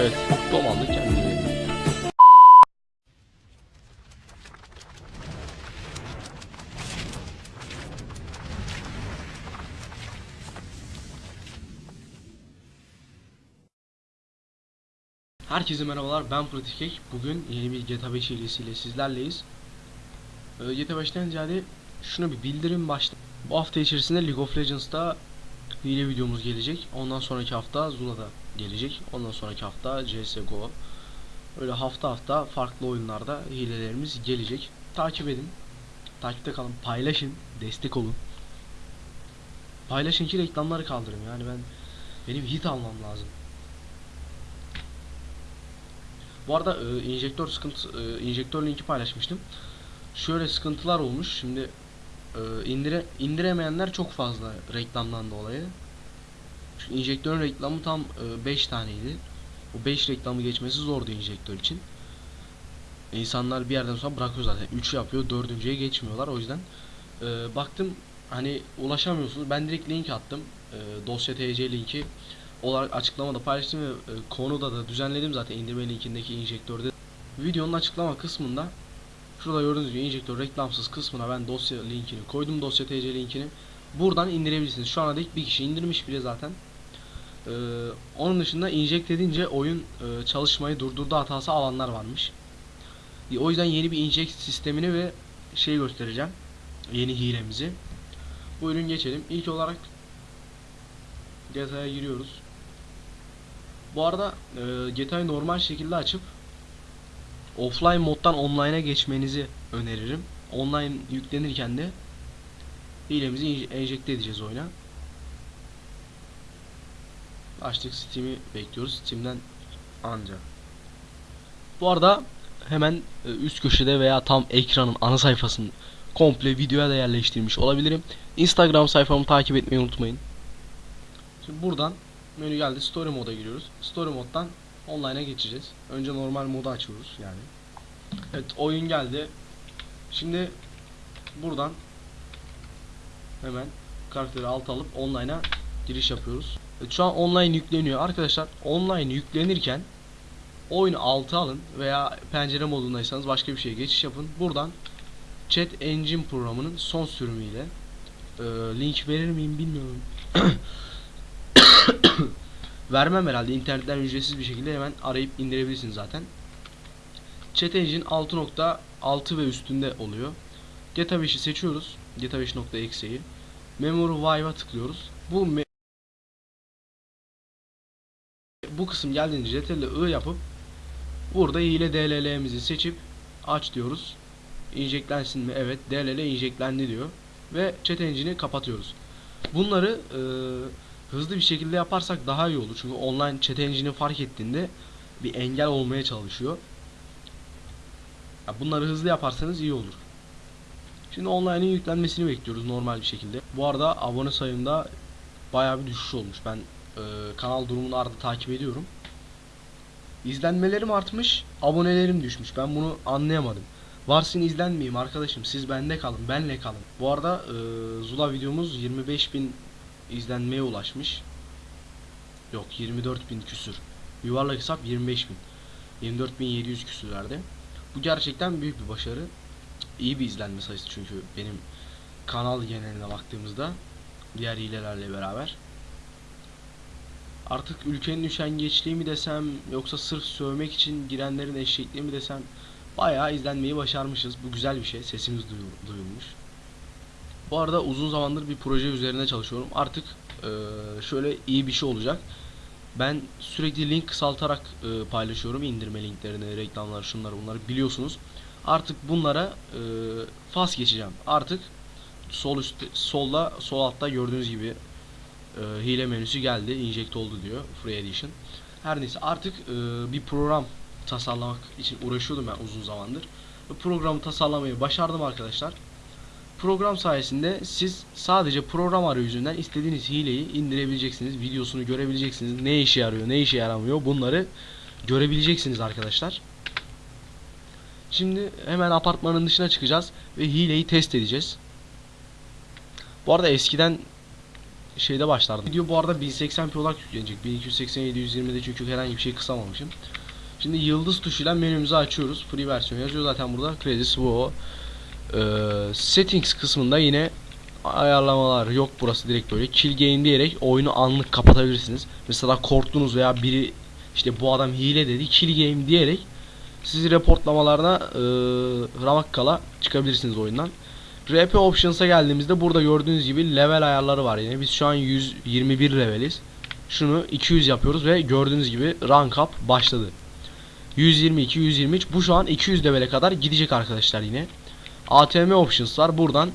Evet, domaldı kendini. Herkese merhabalar ben Pratikek. Bugün yeni bir GTA 5 serisiyle sizlerleyiz. Ee, GTA 5'ten ziyade şuna bir bildirim başla. Bu hafta içerisinde League of Legends'ta hile videomuz gelecek. Ondan sonraki hafta Zula'da gelecek. Ondan sonraki hafta CSGO. Öyle hafta hafta farklı oyunlarda hilelerimiz gelecek. Takip edin. Takipte kalın. Paylaşın. Destek olun. Paylaşın ki reklamları kaldırın. Yani ben benim hit almam lazım. Bu arada e, enjektör sıkıntı e, enjektör linki paylaşmıştım. Şöyle sıkıntılar olmuş. Şimdi e, indire indiremeyenler çok fazla reklamdan dolayı. Çünkü enjektörün reklamı tam 5 taneydi. Bu 5 reklamı geçmesi zordu enjektör için. İnsanlar bir yerden sonra bırakıyor zaten. 3 yapıyor, 4.ye geçmiyorlar. O yüzden e, baktım hani ulaşamıyorsunuz. Ben direkt link attım. E, dosya TC linki olarak açıklamada paylaştım ve e, konuda da düzenledim zaten indirme linkindeki enjektörde. Videonun açıklama kısmında şurada gördüğünüz gibi enjektör reklamsız kısmına ben dosya linkini koydum dosya TC linkini. Buradan indirebilirsiniz. Şu ana dek bir kişi indirmiş bile zaten. Ee, onun dışında inject edince oyun e, çalışmayı durdurdu hatası alanlar varmış. E, o yüzden yeni bir inject sistemini ve şey göstereceğim. Yeni hilemizi. Buyurun geçelim. İlk olarak GTA'ya giriyoruz. Bu arada e, GTA'yı normal şekilde açıp offline moddan online'a geçmenizi öneririm. Online yüklenirken de hilemizi enjekte edeceğiz oyuna. Açtık Steam'i bekliyoruz. Steam'den anca. Bu arada hemen e, üst köşede veya tam ekranın ana sayfasını komple videoya da yerleştirmiş olabilirim. Instagram sayfamı takip etmeyi unutmayın. Şimdi buradan menü geldi. Story moda giriyoruz. Story moddan online'a geçeceğiz. Önce normal modu açıyoruz yani. Evet oyun geldi. Şimdi buradan hemen karakteri alt alıp online'a giriş yapıyoruz. Evet, şu an online yükleniyor. Arkadaşlar online yüklenirken oyunu altı alın veya pencere modundaysanız başka bir şeye geçiş yapın. Buradan Chat Engine programının son sürümüyle e, link verir miyim bilmiyorum. Vermem herhalde. internetten ücretsiz bir şekilde hemen arayıp indirebilirsiniz zaten. Chat Engine 6.6 ve üstünde oluyor. 5'i seçiyoruz. GTA 5.exe'yi. Memory Vive'a tıklıyoruz. Bu me bu kısım geldiğinde Ctrl I yapıp burada hile DLL'mizi seçip aç diyoruz. İnjeklensin mi? Evet. DLL injeklendi diyor. Ve chat engine'i kapatıyoruz. Bunları e, hızlı bir şekilde yaparsak daha iyi olur. Çünkü online chat engine'i fark ettiğinde bir engel olmaya çalışıyor. Bunları hızlı yaparsanız iyi olur. Şimdi online'in yüklenmesini bekliyoruz normal bir şekilde. Bu arada abone sayımda bayağı bir düşüş olmuş. Ben e, kanal durumunu arada takip ediyorum. İzlenmelerim artmış, abonelerim düşmüş. Ben bunu anlayamadım. Varsın izlenmeyeyim arkadaşım. Siz bende kalın, benle kalın. Bu arada e, Zula videomuz 25.000 izlenmeye ulaşmış. Yok 24.000 küsür. Yuvarlak hesap 25.000. 24.700 küsürlerde. Bu gerçekten büyük bir başarı. İyi bir izlenme sayısı çünkü benim kanal geneline baktığımızda diğer hilelerle beraber. Artık ülkenin üşengeçliği mi desem yoksa sırf sövmek için girenlerin eşekliği mi desem bayağı izlenmeyi başarmışız. Bu güzel bir şey. Sesimiz duyu- duyulmuş. Bu arada uzun zamandır bir proje üzerine çalışıyorum. Artık eee, şöyle iyi bir şey olacak. Ben sürekli link kısaltarak eee, paylaşıyorum indirme linklerini, reklamlar, şunları bunları biliyorsunuz. Artık bunlara eee fas geçeceğim. Artık sol üstte, solda, sol altta gördüğünüz gibi eee, hile menüsü geldi. Inject oldu diyor. Free Edition. Her neyse artık eee, bir program tasarlamak için uğraşıyordum ben uzun zamandır. Programı tasarlamayı başardım arkadaşlar. Program sayesinde siz sadece program arayüzünden istediğiniz hileyi indirebileceksiniz. Videosunu görebileceksiniz. Ne işe yarıyor, ne işe yaramıyor bunları görebileceksiniz arkadaşlar. Şimdi hemen apartmanın dışına çıkacağız ve hileyi test edeceğiz. Bu arada eskiden şeyde başlardım. Video bu arada 1080p olarak yüklenecek. 1280 720'de çünkü herhangi bir şey kısamamışım. Şimdi yıldız tuşuyla menümüzü açıyoruz. Free versiyon yazıyor zaten burada. Kredisi bu Ee, settings kısmında yine ayarlamalar yok burası direkt böyle. Kill game diyerek oyunu anlık kapatabilirsiniz. Mesela korktunuz veya biri işte bu adam hile dedi. Kill game diyerek sizi reportlamalarına e, ramak kala çıkabilirsiniz oyundan. RP Options'a geldiğimizde burada gördüğünüz gibi level ayarları var yine. Biz şu an 121 leveliz. Şunu 200 yapıyoruz ve gördüğünüz gibi rank up başladı. 122, 123 bu şu an 200 levele kadar gidecek arkadaşlar yine. ATM Options var. Buradan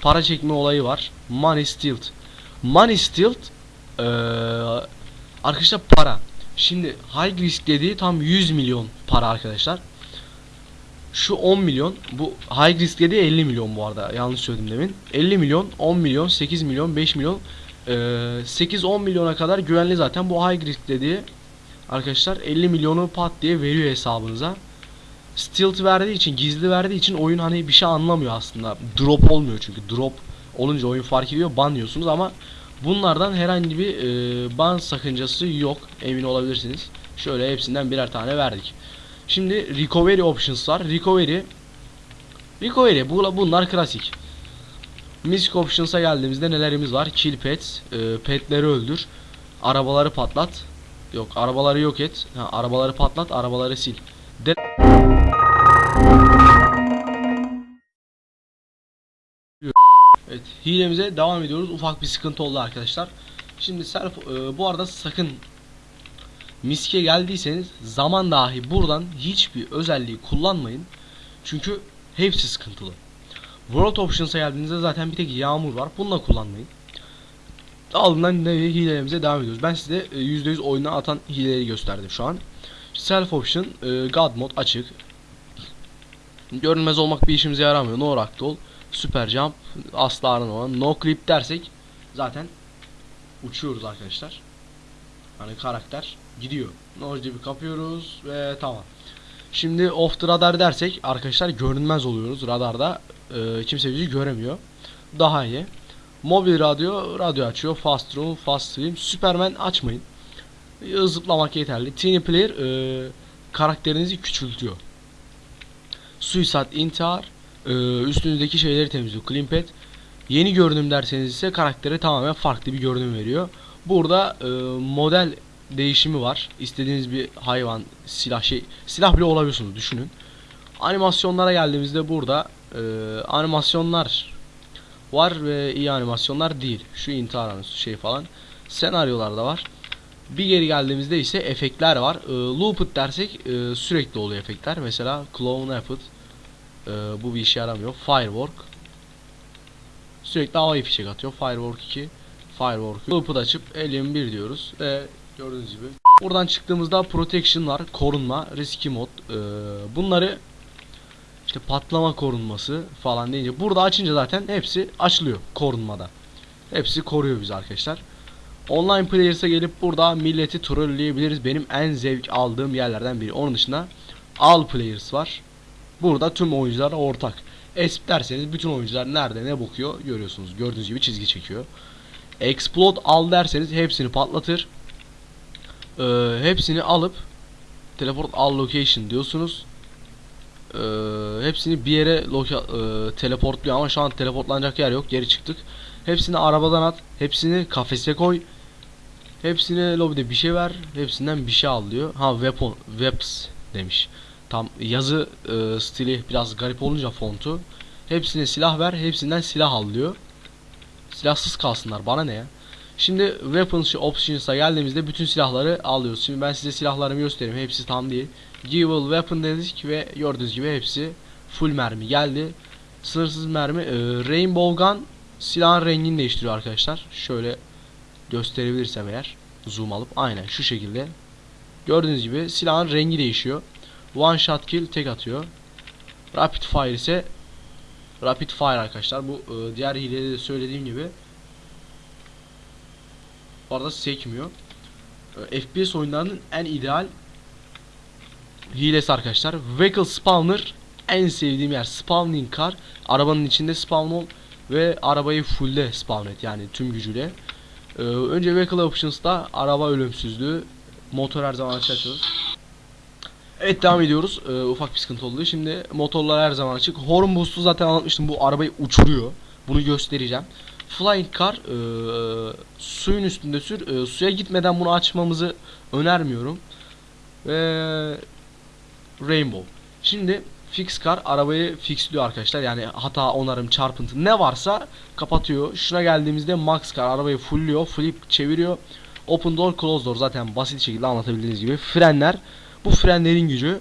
para çekme olayı var. Money Stilt. Money Stilt ee, arkadaşlar para. Şimdi high risk dediği tam 100 milyon para arkadaşlar. Şu 10 milyon bu high risk dediği 50 milyon bu arada yanlış söyledim demin. 50 milyon 10 milyon 8 milyon 5 milyon ee, 8-10 milyona kadar güvenli zaten bu high risk dediği arkadaşlar 50 milyonu pat diye veriyor hesabınıza. Stilt verdiği için gizli verdiği için oyun hani bir şey anlamıyor aslında. Drop olmuyor çünkü drop olunca oyun fark ediyor banlıyorsunuz ama bunlardan herhangi bir e, ban sakıncası yok emin olabilirsiniz. Şöyle hepsinden birer tane verdik. Şimdi recovery options var. Recovery Recovery bu, bunlar klasik. Music options'a geldiğimizde nelerimiz var? Kill pets, e, petleri öldür, arabaları patlat. Yok, arabaları yok et. Ha, arabaları patlat, arabaları sil. De Evet, hilemize devam ediyoruz. Ufak bir sıkıntı oldu arkadaşlar. Şimdi self e, bu arada sakın miske geldiyseniz zaman dahi buradan hiçbir özelliği kullanmayın. Çünkü hepsi sıkıntılı. World Options'a geldiğinizde zaten bir tek yağmur var. Bunu da kullanmayın. Ardından yine hilelerimize devam ediyoruz. Ben size e, %100 oyuna atan hileleri gösterdim şu an. Self Option, e, God Mode açık. Görünmez olmak bir işimize yaramıyor. No Ragdoll, Super Jump, asla aranmadan. No Clip dersek zaten uçuyoruz arkadaşlar. Hani karakter gidiyor. No gibi kapıyoruz ve tamam. Şimdi off the radar dersek arkadaşlar görünmez oluyoruz radarda. E, kimse bizi göremiyor. Daha iyi. Mobil radyo, radyo açıyor. Fast room, fast film. Superman açmayın. E, Zıplamak yeterli. Teeny player e, karakterinizi küçültüyor. Suicide intihar e, üstünüzdeki şeyleri temizliyor. Clean pet. Yeni görünüm derseniz ise karaktere tamamen farklı bir görünüm veriyor. Burada e, model değişimi var. İstediğiniz bir hayvan, silah şey, silah bile olabiliyorsunuz düşünün. Animasyonlara geldiğimizde burada e, animasyonlar var ve iyi animasyonlar değil. Şu intihar şey falan. Senaryolar da var. Bir geri geldiğimizde ise efektler var. E, looped dersek e, sürekli oluyor efektler. Mesela clone Rapid e, bu bir işe yaramıyor. Firework sürekli havai fişek atıyor. Firework 2 Firework Loop'u açıp Alien 1 diyoruz ve gördüğünüz gibi buradan çıktığımızda protection var, korunma, risky mod. Ee, bunları işte patlama korunması falan deyince burada açınca zaten hepsi açılıyor korunmada. Hepsi koruyor bizi arkadaşlar. Online Players'a gelip burada milleti trolleyebiliriz. Benim en zevk aldığım yerlerden biri. Onun dışında All Players var. Burada tüm oyuncular ortak. Esp derseniz bütün oyuncular nerede ne bakıyor görüyorsunuz. Gördüğünüz gibi çizgi çekiyor. Explode al derseniz hepsini patlatır. Ee, hepsini alıp teleport all location diyorsunuz. Ee, hepsini bir yere loka, e, teleportluyor ama şu an teleportlanacak yer yok. Geri çıktık. Hepsini arabadan at. Hepsini kafese koy. Hepsine lobide bir şey ver. Hepsinden bir şey al diyor. Ha weapon, weps demiş. Tam yazı e, stili biraz garip olunca fontu. Hepsine silah ver. Hepsinden silah al diyor. Silahsız kalsınlar bana ne ya. Şimdi weapons options'a geldiğimizde bütün silahları alıyoruz. Şimdi ben size silahlarımı göstereyim. Hepsi tam değil. Giveable weapon dedik ve gördüğünüz gibi hepsi full mermi geldi. Sınırsız mermi. Ee, Rainbow gun silahın rengini değiştiriyor arkadaşlar. Şöyle gösterebilirsem eğer zoom alıp aynen şu şekilde. Gördüğünüz gibi silahın rengi değişiyor. One shot kill tek atıyor. Rapid fire ise Rapid Fire arkadaşlar. Bu e, diğer hilede de söylediğim gibi bu arada sekmiyor. E, FPS oyunlarının en ideal hilesi arkadaşlar. Vehicle Spawner en sevdiğim yer. Spawning car. Arabanın içinde spawn ol. ve arabayı fullde spawn et yani tüm gücüyle. Ee, önce Vehicle Options'ta araba ölümsüzlüğü motor her zaman açıyoruz. Evet devam ediyoruz. Ee, ufak bir sıkıntı oldu. Şimdi motorlar her zaman açık. Horn boost'u zaten anlatmıştım. Bu arabayı uçuruyor. Bunu göstereceğim. Flying Car e, suyun üstünde sür. E, suya gitmeden bunu açmamızı önermiyorum. Ve Rainbow. Şimdi Fix Car arabayı fixliyor arkadaşlar. Yani hata, onarım, çarpıntı ne varsa kapatıyor. Şuna geldiğimizde Max Car arabayı fullliyor, flip çeviriyor. Open Door, Close Door zaten basit şekilde anlatabildiğiniz gibi. Frenler. Bu frenlerin gücü.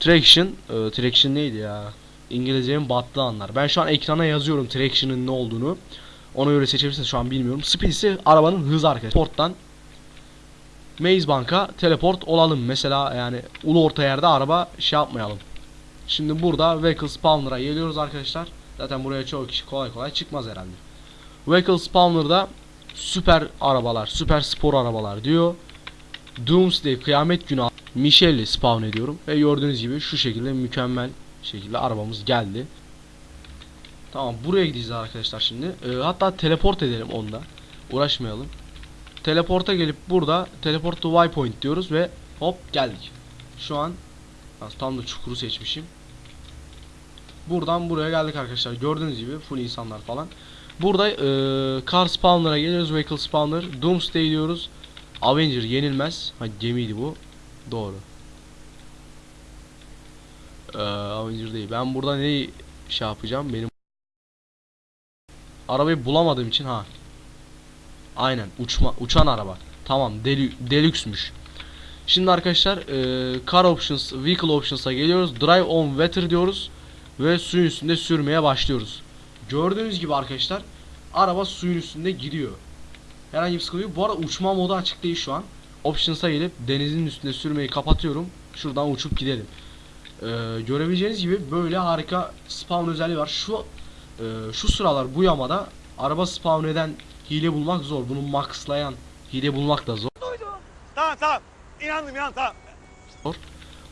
Traction. E, traction neydi ya? İngilizcenin battığı anlar. Ben şu an ekrana yazıyorum Traction'ın ne olduğunu. Ona göre seçebilirsiniz şu an bilmiyorum. Speed ise arabanın hızı arkadaşlar. Porttan Maze Bank'a teleport olalım. Mesela yani ulu orta yerde araba şey yapmayalım. Şimdi burada Vehicle Spawner'a geliyoruz arkadaşlar. Zaten buraya çoğu kişi kolay kolay çıkmaz herhalde. Vehicle Spawner'da süper arabalar, süper spor arabalar diyor. Doomsday kıyamet günü Michelle'i spawn ediyorum. Ve gördüğünüz gibi şu şekilde mükemmel şekilde arabamız geldi. Tamam buraya gideceğiz arkadaşlar şimdi. Ee, hatta teleport edelim onda. Uğraşmayalım. Teleporta gelip burada teleport to waypoint diyoruz ve hop geldik. Şu an tam da çukuru seçmişim. Buradan buraya geldik arkadaşlar. Gördüğünüz gibi full insanlar falan. Burada e, car spawner'a geliyoruz. Vehicle spawner. Doomsday diyoruz. Avenger yenilmez. Ha gemiydi bu. Doğru. Ee, Avenger değil. Ben burada neyi şey yapacağım? Benim arabayı bulamadığım için ha. Aynen uçma uçan araba. Tamam deli, deluxe'müş. Şimdi arkadaşlar e, car options, vehicle options'a geliyoruz. Drive on water diyoruz ve suyun üstünde sürmeye başlıyoruz. Gördüğünüz gibi arkadaşlar araba suyun üstünde gidiyor. Herhangi bir sıkıntı yok. Bu arada uçma modu açık değil şu an. Options'a gelip denizin üstünde sürmeyi kapatıyorum. Şuradan uçup gidelim. Ee, görebileceğiniz gibi böyle harika spawn özelliği var. Şu e, şu sıralar bu yamada araba spawn eden hile bulmak zor. Bunu maxlayan hile bulmak da zor. Tamam tamam. İnandım inandım tamam.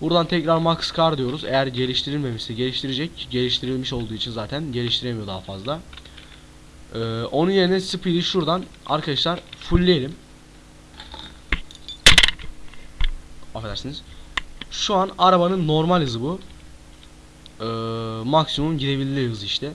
Buradan tekrar Max Car diyoruz. Eğer geliştirilmemişse geliştirecek. Geliştirilmiş olduğu için zaten geliştiremiyor daha fazla. Ee, onun yerine Speed'i şuradan arkadaşlar fullleyelim. Affedersiniz. Şu an arabanın normal hızı bu. Ee, maksimum gidebildiği hız işte.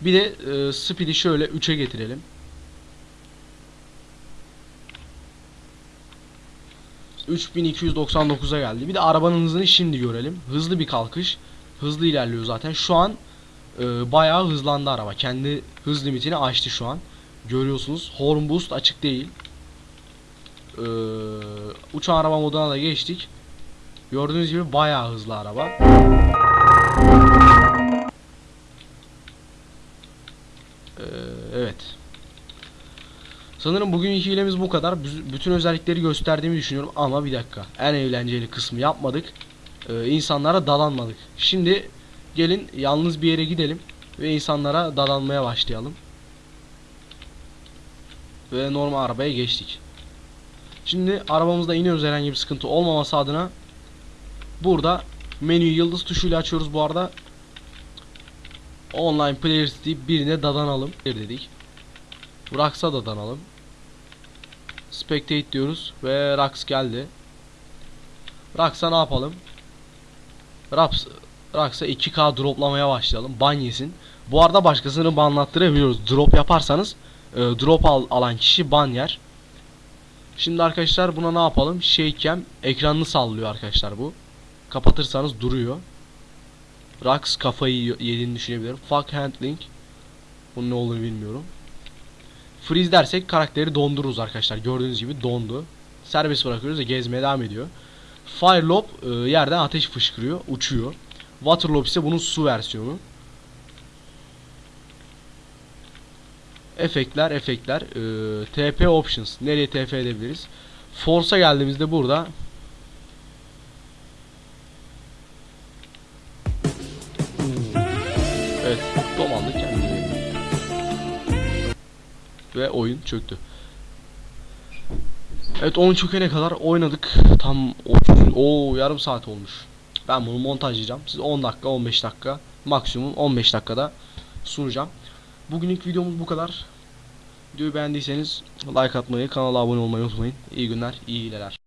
Bir de e, Speed'i şöyle 3'e getirelim. ...3299'a geldi. Bir de arabanın hızını şimdi görelim. Hızlı bir kalkış. Hızlı ilerliyor zaten. Şu an e, bayağı hızlandı araba. Kendi hız limitini aştı şu an. Görüyorsunuz. Horn boost açık değil. E, uçan araba moduna da geçtik. Gördüğünüz gibi bayağı hızlı araba. E, evet. Sanırım bugünkü hilemiz bu kadar. Bü- Bütün özellikleri gösterdiğimi düşünüyorum ama bir dakika. En eğlenceli kısmı yapmadık. Ee, insanlara dadanmadık. Şimdi gelin yalnız bir yere gidelim ve insanlara dadanmaya başlayalım. Ve normal arabaya geçtik. Şimdi arabamızda iniyoruz herhangi bir sıkıntı olmaması adına. Burada menüyü yıldız tuşuyla açıyoruz bu arada. Online players deyip birine dadanalım. Dedik. Rax'a dadanalım. Spectate diyoruz ve Rax geldi. Rax'a ne yapalım? Rax, Rax'a 2K droplamaya başlayalım. Ban yesin. Bu arada başkasını banlattırabiliyoruz. Drop yaparsanız e, drop al, alan kişi ban yer. Şimdi arkadaşlar buna ne yapalım? Shake'em ekranını sallıyor arkadaşlar bu. Kapatırsanız duruyor. Rax kafayı yediğini düşünebilirim. Fuck handling. Bunun ne olduğunu bilmiyorum. Freeze dersek karakteri dondururuz arkadaşlar. Gördüğünüz gibi dondu. Serbest bırakıyoruz ve gezmeye devam ediyor. Fire Lob e, yerden ateş fışkırıyor, uçuyor. Water Lob ise bunun su versiyonu. Efektler, efektler. E, TP Options. Nereye TP edebiliriz? Force'a geldiğimizde burada Evet, domaldı kendini. Ve oyun çöktü. Evet oyun çökene kadar oynadık. Tam 30 o yarım saat olmuş. Ben bunu montajlayacağım. Siz 10 dakika 15 dakika maksimum 15 dakikada sunacağım. Bugünlük videomuz bu kadar. Videoyu beğendiyseniz like atmayı, kanala abone olmayı unutmayın. İyi günler, iyi hileler.